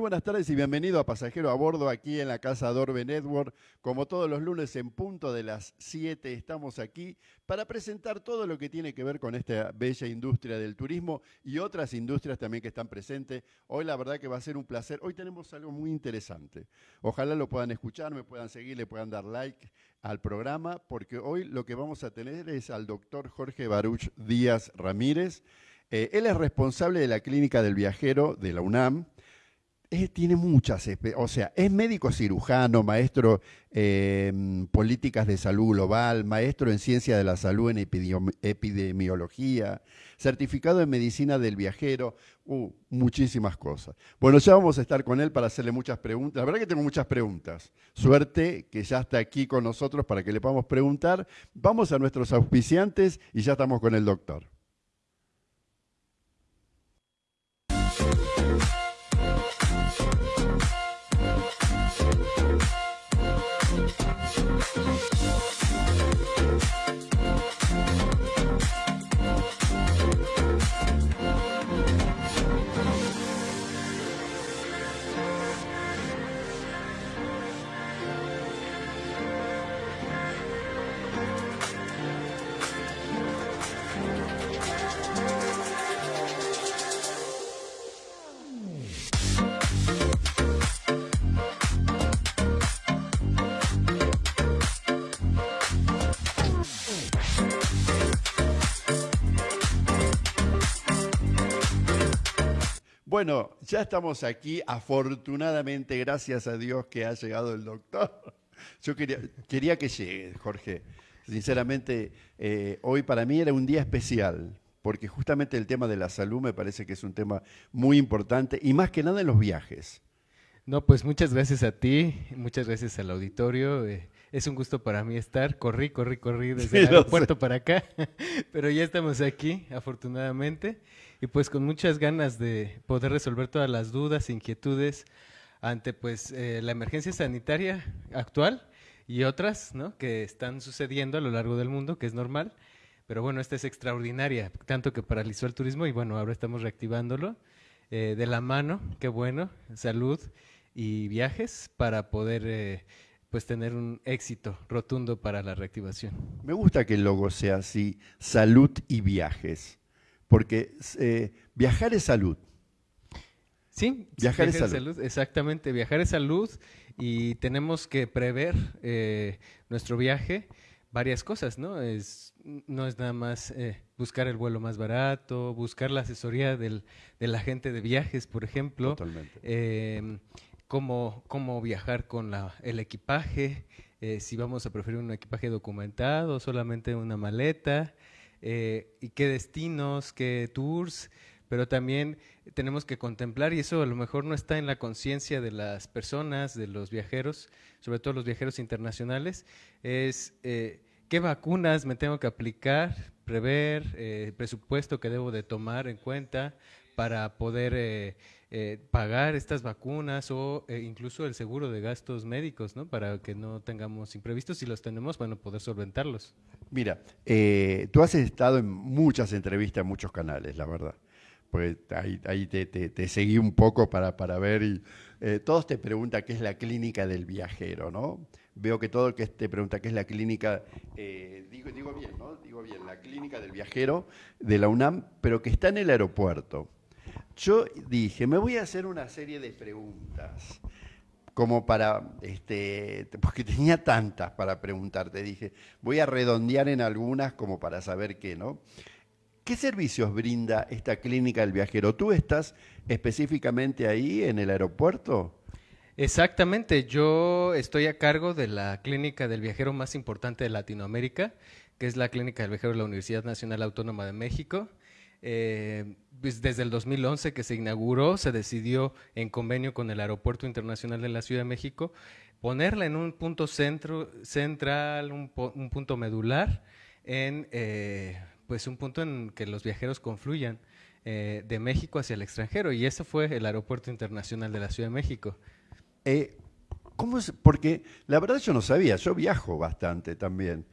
buenas tardes y bienvenido a Pasajero a Bordo aquí en la Casa Dorbe Network. Como todos los lunes en punto de las 7 estamos aquí para presentar todo lo que tiene que ver con esta bella industria del turismo y otras industrias también que están presentes. Hoy la verdad que va a ser un placer. Hoy tenemos algo muy interesante. Ojalá lo puedan escuchar, me puedan seguir, le puedan dar like al programa, porque hoy lo que vamos a tener es al doctor Jorge Baruch Díaz Ramírez. Eh, él es responsable de la Clínica del Viajero de la UNAM tiene muchas, o sea, es médico cirujano, maestro en políticas de salud global, maestro en ciencia de la salud en epidemiología, certificado en medicina del viajero, uh, muchísimas cosas. Bueno, ya vamos a estar con él para hacerle muchas preguntas. La verdad que tengo muchas preguntas. Suerte que ya está aquí con nosotros para que le podamos preguntar. Vamos a nuestros auspiciantes y ya estamos con el doctor. うん。Bueno, ya estamos aquí, afortunadamente, gracias a Dios que ha llegado el doctor. Yo quería, que llegue, Jorge. Sinceramente, eh, hoy para mí era un día especial, porque justamente el tema de la salud me parece que es un tema muy importante, y más que nada en los viajes. No, pues muchas gracias a ti, muchas gracias al auditorio. Eh, es un gusto para mí estar. Corrí, corrí, corrí desde el aeropuerto para acá, pero ya estamos aquí, afortunadamente y pues con muchas ganas de poder resolver todas las dudas, inquietudes ante pues eh, la emergencia sanitaria actual y otras ¿no? que están sucediendo a lo largo del mundo, que es normal. Pero bueno, esta es extraordinaria, tanto que paralizó el turismo y bueno, ahora estamos reactivándolo eh, de la mano, qué bueno, salud y viajes para poder eh, pues tener un éxito rotundo para la reactivación. Me gusta que el logo sea así, salud y viajes porque eh, viajar es salud. Sí, viajar, es salud. Exactamente, viajar es salud y tenemos que prever eh, nuestro viaje varias cosas, ¿no? Es, no es nada más eh, buscar el vuelo más barato, buscar la asesoría del, del agente de viajes, por ejemplo. Totalmente. Em, cómo, cómo viajar con la, el equipaje, si vamos a preferir un equipaje documentado, solamente una maleta. Eh, y qué destinos, qué tours, pero también tenemos que contemplar, y eso a lo mejor no está en la conciencia de las personas, de los viajeros, sobre todo los viajeros internacionales, es eh, qué vacunas me tengo que aplicar, prever, eh, presupuesto que debo de tomar en cuenta para poder eh, pagar estas vacunas o eh, incluso el seguro de gastos médicos, ¿no? Para que no tengamos imprevistos. Si los tenemos, bueno, poder solventarlos. Mira, eh, tú has estado en muchas entrevistas en muchos canales, la verdad. Pues ahí, te, seguí un poco para, para ver y todos te preguntan qué es la clínica del viajero, ¿no? Veo que todo el que te pregunta qué es la clínica, digo, digo bien, ¿no? Digo bien, la clínica del viajero de la UNAM, pero que está en el aeropuerto yo dije, me voy a hacer una serie de preguntas, como para, este, porque tenía tantas para preguntarte, dije, voy a redondear en algunas como para saber qué, ¿no? ¿Qué servicios brinda esta clínica del viajero? ¿Tú estás específicamente ahí en el aeropuerto? Exactamente, yo estoy a cargo de la clínica del viajero más importante de Latinoamérica, que es la clínica del viajero de la Universidad Nacional Autónoma de México. Eh, pues, desde el 2011 que se inauguró, se decidió en convenio con el Aeropuerto Internacional de la Ciudad de México ponerla en un punto centro, central, un, punto medular, en eh, pues un punto en que los viajeros confluyan eh, de México hacia el extranjero y ese fue el Aeropuerto Internacional de la Ciudad de México. ¿cómo es? Porque la verdad yo no sabía, yo viajo bastante también.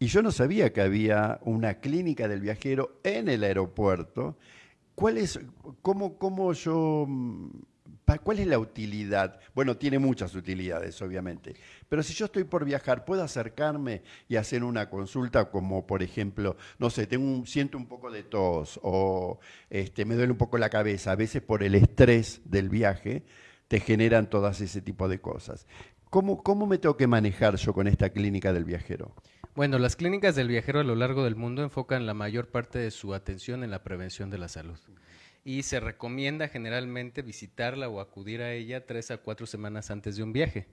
Y yo no sabía que había una clínica del viajero en el aeropuerto. ¿Cuál es, cómo, cómo yo mm, ¿cuál es la utilidad? Bueno, tiene muchas utilidades, obviamente. Pero si yo estoy por viajar, ¿puedo acercarme y hacer una consulta como, por ejemplo, no sé, tengo siento un poco de tos o este, me duele un poco la cabeza? A veces por el estrés del viaje te generan todas ese tipo de cosas. ¿Cómo, ¿Cómo me tengo que manejar yo con esta clínica del viajero? Bueno, las clínicas del viajero a lo largo del mundo enfocan la mayor parte de su atención en la prevención de la salud y se recomienda generalmente visitarla o acudir a ella tres a cuatro semanas antes de un viaje.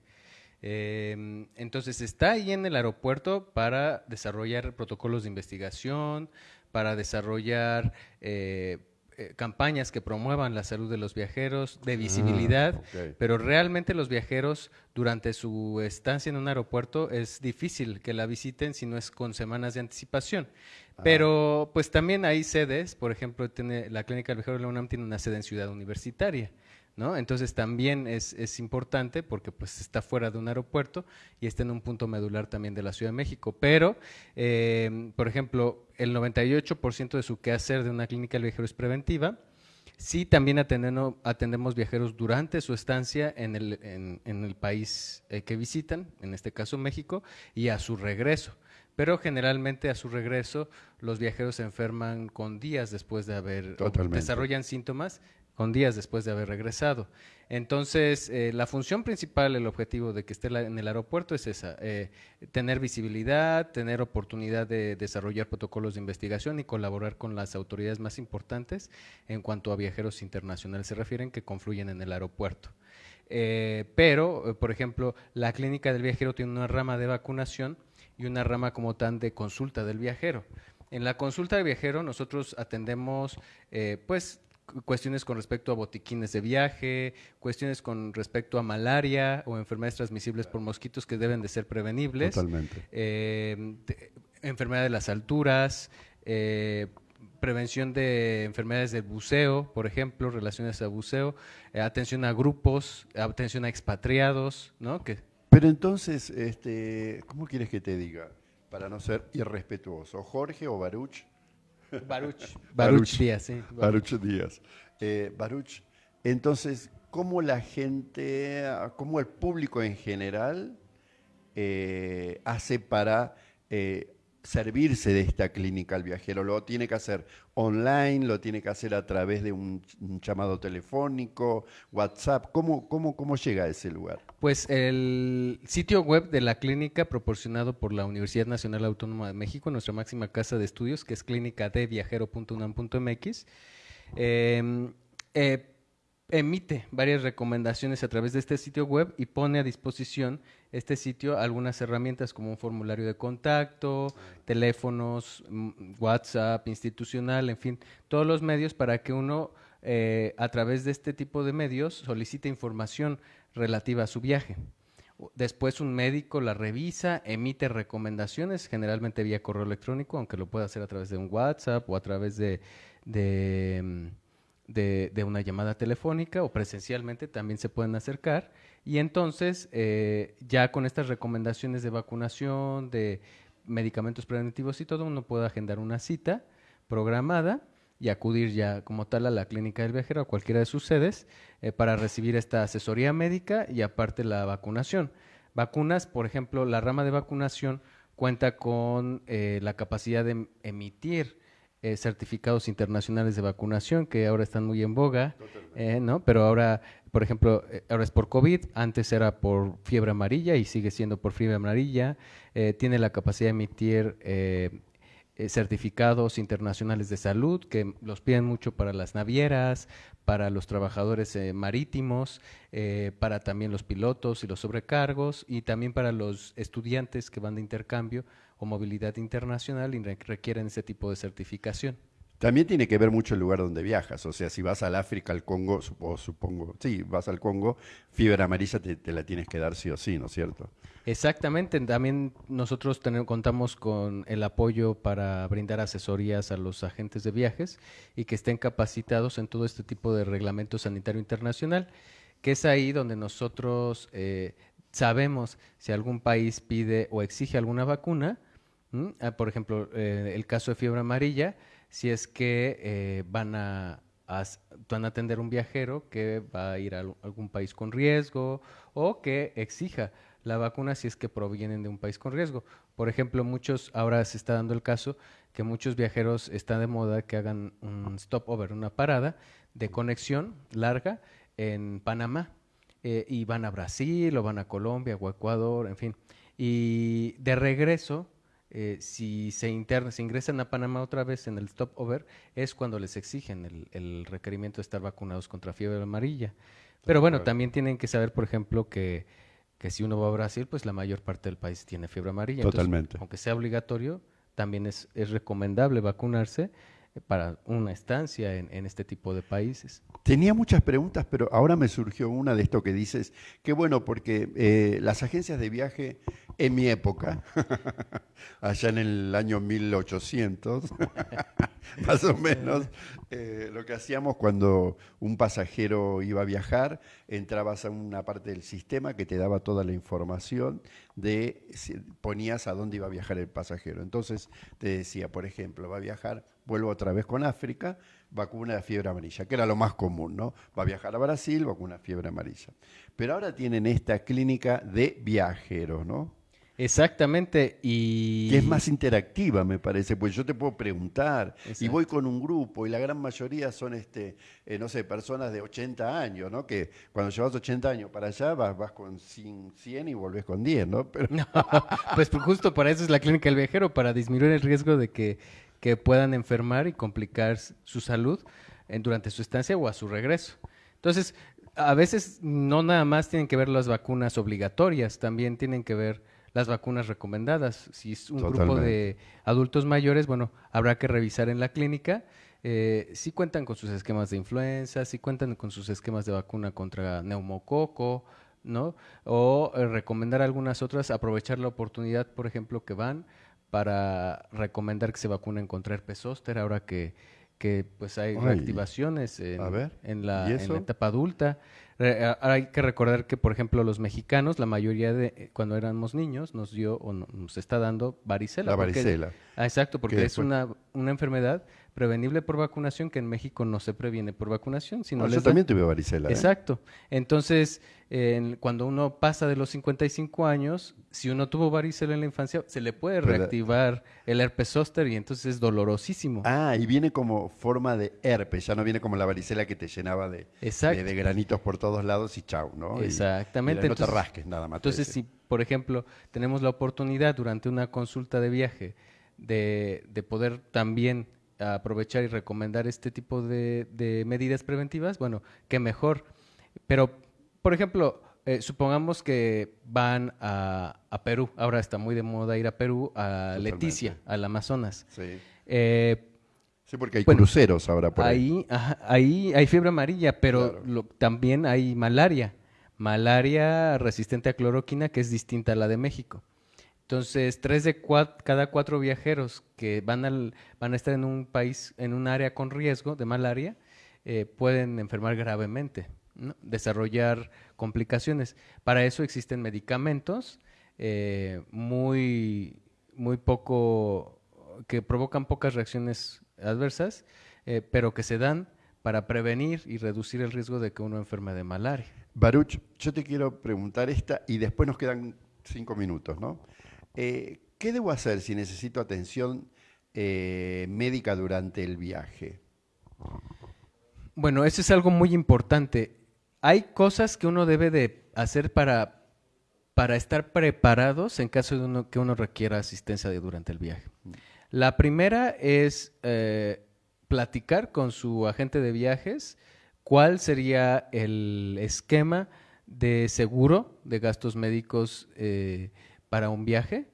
Em, entonces está ahí en el aeropuerto para desarrollar protocolos de investigación, para desarrollar eh, eh, campañas que promuevan la salud de los viajeros, de ah, visibilidad, pero realmente los viajeros durante su estancia en un aeropuerto es difícil que la visiten si no es con semanas de anticipación. Ah. Pero pues también hay sedes, por ejemplo, tiene, la Clínica del Viajero de la UNAM tiene una sede en Ciudad Universitaria. ¿No? Entonces también es, es, importante porque pues está fuera de un aeropuerto y está en un punto medular también de la Ciudad de México. Pero, eh, por ejemplo, el 98% de su quehacer de una clínica del viajero es preventiva. Sí, también atendemos, atendemos viajeros durante su estancia en el, en, en el país eh, que visitan, en este caso México, y a su regreso pero generalmente a su regreso los viajeros se enferman con días después de haber desarrollan síntomas con días después de haber regresado. Entonces, eh, la función principal, el objetivo de que esté en el aeropuerto es esa, eh, tener visibilidad, tener oportunidad de desarrollar protocolos de investigación y colaborar con las autoridades más importantes en cuanto a viajeros internacionales se refieren que confluyen en el aeropuerto. Eh, pero, por ejemplo, la clínica del viajero tiene una rama de vacunación y una rama como tan de consulta del viajero. En la consulta del viajero nosotros atendemos, pues, cuestiones con respecto a botiquines de viaje, cuestiones con respecto a malaria o enfermedades transmisibles por mosquitos que deben de ser prevenibles. Totalmente. Eh, enfermedad de las alturas, eh, prevención de enfermedades del buceo, por ejemplo, relaciones a buceo, eh, atención a grupos, atención a expatriados, ¿no? Que, Pero entonces, este, ¿cómo quieres que te diga? Para no ser irrespetuoso, Jorge o Baruch Baruch. Baruch Díaz, sí. Baruch Díaz. Eh, Baruch, entonces, ¿cómo la gente, cómo el público en general eh, hace para eh, servirse de esta clínica al viajero? ¿Lo tiene que hacer online? ¿Lo tiene que hacer a través de un, llamado telefónico, WhatsApp? ¿Cómo, cómo, ¿Cómo llega a ese lugar? Pues el sitio web de la clínica proporcionado por la Universidad Nacional Autónoma de México, nuestra máxima casa de estudios, que es clínicadeviajero.unam.mx, eh, em, eh, emite varias recomendaciones a través de este sitio web y pone a disposición este sitio algunas herramientas como un formulario de contacto, teléfonos, mm, WhatsApp institucional, en fin, todos los medios para que uno eh, a través de este tipo de medios solicite información relativa a su viaje. Después un médico la revisa, emite recomendaciones, generalmente vía correo electrónico, aunque lo pueda hacer a través de un WhatsApp o a través de, de mm, de, una llamada telefónica o presencialmente también se pueden acercar y entonces eh, ya con estas recomendaciones de vacunación, de medicamentos preventivos y todo, uno puede agendar una cita programada y acudir ya como tal a la clínica del viajero, a cualquiera de sus sedes, eh, para recibir esta asesoría médica y aparte la vacunación. Vacunas, por ejemplo, la rama de vacunación cuenta con eh, la capacidad de emitir eh, certificados internacionales de vacunación que ahora están muy en boga, eh, ¿no? Pero ahora, por ejemplo, eh, ahora es por COVID, antes era por fiebre amarilla y sigue siendo por fiebre amarilla. tiene la capacidad de emitir certificados internacionales de salud que los piden mucho para las navieras, para los trabajadores marítimos, para también los pilotos y los sobrecargos y también para los estudiantes que van de intercambio o movilidad internacional y requieren ese tipo de certificación. También tiene que ver mucho el lugar donde viajas, o sea, si vas al África, al Congo, supongo, supongo sí, vas al Congo, fiebre amarilla te, la tienes que dar sí o sí, ¿no es cierto? Exactamente, también nosotros tenemos, contamos con el apoyo para brindar asesorías a los agentes de viajes y que estén capacitados en todo este tipo de reglamento sanitario internacional, que es ahí donde nosotros eh, sabemos si algún país pide o exige alguna vacuna, Ah, por ejemplo, eh, el caso de fiebre amarilla, si es que eh, van a van a atender un viajero que va a ir a algún país con riesgo o que exija la vacuna si es que provienen de un país con riesgo. Por ejemplo, muchos, ahora se está dando el caso que muchos viajeros está de moda que hagan un stopover, una parada de conexión larga en Panamá. Eh, y van a Brasil o van a Colombia o Ecuador, en fin. Y de regreso, eh, si se, interna, se ingresan a Panamá otra vez en el stopover, es cuando les exigen el, el requerimiento de estar vacunados contra fiebre amarilla. Pero bueno, también tienen que saber, por ejemplo, que que si uno va a Brasil, pues la mayor parte del país tiene fiebre amarilla. Totalmente. aunque sea obligatorio, también es, es recomendable vacunarse para una estancia en, este tipo de países. Tenía muchas preguntas, pero ahora me surgió una de esto que dices. Qué bueno, porque eh, las agencias de viaje en mi época, allá en el año 1800, más o menos, eh, lo que hacíamos cuando un pasajero iba a viajar, entrabas a una parte del sistema que te daba toda la información de, ponías a dónde iba a viajar el pasajero. Entonces te decía, por ejemplo, va a viajar vuelvo otra vez con África, vacuna de fiebre amarilla, que era lo más común, ¿no? Va a viajar a Brasil, vacuna de fiebre amarilla. Pero ahora tienen esta clínica de viajeros, ¿no? Exactamente, y... Que es más interactiva, me parece, pues yo te puedo preguntar, y voy con un grupo, y la gran mayoría son, este, eh, no sé, personas de 80 años, ¿no? Que cuando llevas 80 años para allá, vas, vas con 100 y volvés con 10, ¿no? Pero... pues justo para eso es la clínica del viajero, para disminuir el riesgo de que que puedan enfermar y complicar su salud durante su estancia o a su regreso. Entonces, a veces no nada más tienen que ver las vacunas obligatorias, también tienen que ver las vacunas recomendadas. Si es un grupo de adultos mayores, bueno, habrá que revisar en la clínica eh, si cuentan con sus esquemas de influenza, si cuentan con sus esquemas de vacuna contra neumococo, ¿no? O eh, recomendar algunas otras, aprovechar la oportunidad, por ejemplo, que van para recomendar que se vacunen contra herpes zóster ahora que, que pues hay reactivaciones en, la, etapa adulta. hay que recordar que, por ejemplo, los mexicanos, la mayoría de eh, cuando éramos niños, nos dio o nos está dando varicela. La varicela. ah, exacto, porque es una, una enfermedad prevenible por vacunación que en México no se previene por vacunación. Sino ah, yo también tuve varicela. ¿eh? Exacto. Entonces, cuando uno pasa de los 55 años, si uno tuvo varicela en la infancia, se le puede reactivar el herpes zóster y entonces es dolorosísimo. Ah, y viene como forma de herpes, ya no viene como la varicela que te llenaba de, de, granitos por todos lados y chau, ¿no? Exactamente. no te rasques nada más. Entonces, si, por ejemplo, tenemos la oportunidad durante una consulta de viaje de, de poder también aprovechar y recomendar este tipo de, de medidas preventivas, bueno, qué mejor. Pero, por ejemplo, eh, supongamos que van a, Perú, ahora está muy de moda ir a Perú, a Leticia, al Amazonas. Sí. Eh, sí, porque hay cruceros ahora por ahí. Ahí, hay fiebre amarilla, pero también hay malaria. Malaria resistente a cloroquina, que es distinta a la de México. Entonces, tres de cada cuatro viajeros que van, al, van a estar en un país, en un área con riesgo de malaria, eh, pueden enfermar gravemente, desarrollar complicaciones. Para eso existen medicamentos eh, muy, muy poco, que provocan pocas reacciones adversas, eh, pero que se dan para prevenir y reducir el riesgo de que uno enferme de malaria. Baruch, yo te quiero preguntar esta y después nos quedan cinco minutos, ¿no? Eh, ¿Qué debo hacer si necesito atención eh, médica durante el viaje? Bueno, eso es algo muy importante. Hay cosas que uno debe de hacer para, para estar preparados en caso de uno, que uno requiera asistencia durante el viaje. Mm. La primera es eh, platicar con su agente de viajes cuál sería el esquema de seguro de gastos médicos para un viaje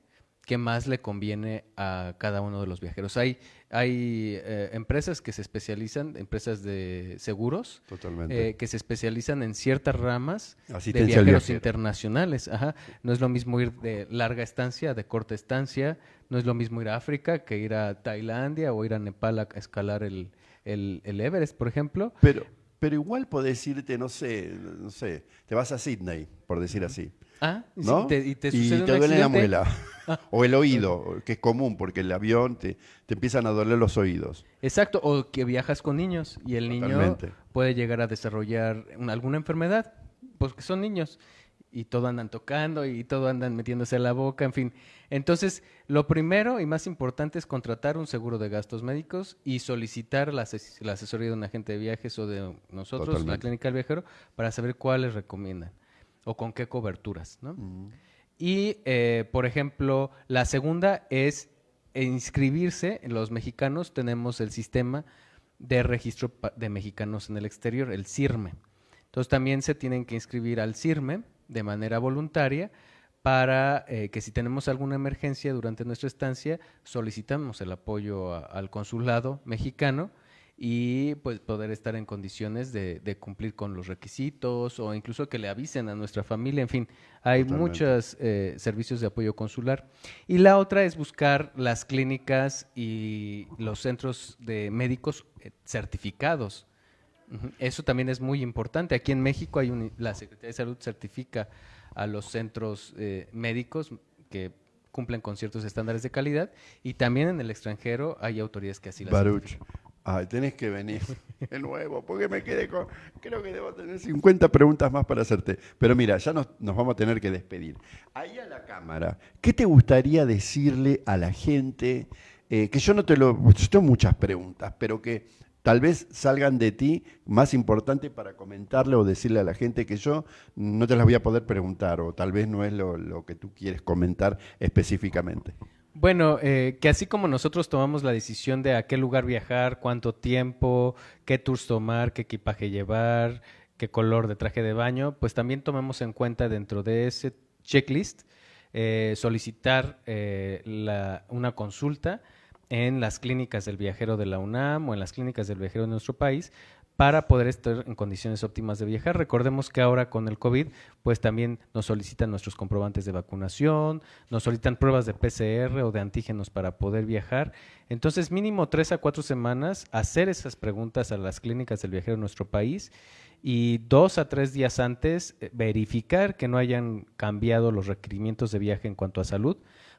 que más le conviene a cada uno de los viajeros. Hay, hay eh, empresas que se especializan, empresas de seguros, eh, que se especializan en ciertas ramas de viajeros internacionales. Ajá. No es lo mismo ir de larga estancia, de corta estancia, no es lo mismo ir a África que ir a Tailandia o ir a Nepal a escalar el, el, el Everest, por ejemplo. Pero, pero igual podés irte, no sé, no sé, te vas a Sydney, por decir así. Ah, y, ¿no? te, y te y un te duele la muela. o el oído, que es común, porque el avión te, te empiezan a doler los oídos. Exacto, o que viajas con niños y el niño puede llegar a desarrollar un- alguna enfermedad, porque son niños y todo andan tocando y todo andan metiéndose a la boca, en fin. Entonces, lo primero y más importante es contratar un seguro de gastos médicos y solicitar la, ases- la asesoría de un agente de viajes o de nosotros, la Totalmente. clínica del viajero, para saber cuáles recomiendan o con qué coberturas, ¿no? Y, eh, por ejemplo, la segunda es inscribirse. Los mexicanos tenemos el sistema de registro de mexicanos en el exterior, el CIRME. Entonces también se tienen que inscribir al CIRME de manera voluntaria para eh, que si tenemos alguna emergencia durante nuestra estancia, solicitamos el apoyo a- al consulado mexicano y pues poder estar en condiciones de, de cumplir con los requisitos o incluso que le avisen a nuestra familia, en fin, hay muchos servicios de apoyo consular. Y la otra es buscar las clínicas y los centros de médicos eh, certificados. Eso también es muy importante. Aquí en México hay un- la Secretaría de Salud certifica a los centros eh, médicos que cumplen con ciertos estándares de calidad y también en el extranjero hay autoridades que así las Baruch, ay, tenés que venir de nuevo, porque me quedé con... Creo que debo tener 50 preguntas más para hacerte. Pero mira, ya nos, nos vamos a tener que despedir. Ahí a la cámara, ¿qué te gustaría decirle a la gente? eh, que yo no te lo... Yo tengo muchas preguntas, pero que tal vez salgan de ti más importante para comentarle o decirle a la gente que yo no te las voy a poder preguntar o tal vez no es lo, que tú quieres comentar específicamente. Bueno, eh, que así como nosotros tomamos la decisión de a qué lugar viajar, cuánto tiempo, qué tours tomar, qué equipaje llevar, qué color de traje de baño, pues también tomamos en cuenta dentro de ese checklist eh, solicitar eh, una consulta en las clínicas del viajero de la UNAM o en las clínicas del viajero de nuestro país para poder estar en condiciones óptimas de viajar. Recordemos que ahora con el COVID, pues también nos solicitan nuestros comprobantes de vacunación, nos solicitan pruebas de PCR o de antígenos para poder viajar. Entonces, mínimo tres a cuatro semanas, hacer esas preguntas a las clínicas del viajero de nuestro país y dos a tres días antes eh, verificar que no hayan cambiado los requerimientos de viaje en cuanto a salud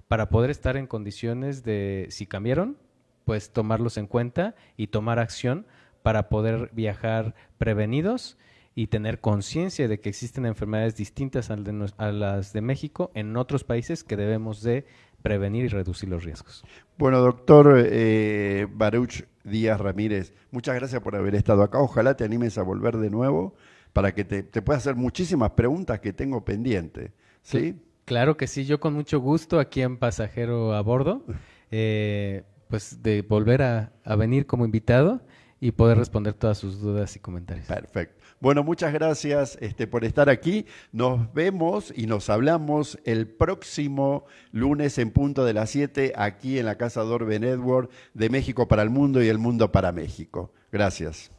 para poder estar en condiciones de, si cambiaron, pues tomarlos en cuenta y tomar acción para poder viajar prevenidos y tener conciencia de que existen enfermedades distintas a las de México en otros países que debemos de prevenir y reducir los riesgos. Bueno, doctor eh, Baruch Díaz Ramírez, muchas gracias por haber estado acá. Ojalá te animes a volver de nuevo para que te, te pueda hacer muchísimas preguntas que tengo pendientes. ¿Sí? Claro que sí, yo con mucho gusto aquí en Pasajero a Bordo, eh, pues de volver a, venir como invitado y poder responder todas sus dudas y comentarios. Perfecto. Bueno, muchas gracias este, por estar aquí. Nos vemos y nos hablamos el próximo lunes en punto de las 7 aquí en la Casa Dorbe Network de México para el Mundo y el Mundo para México. Gracias.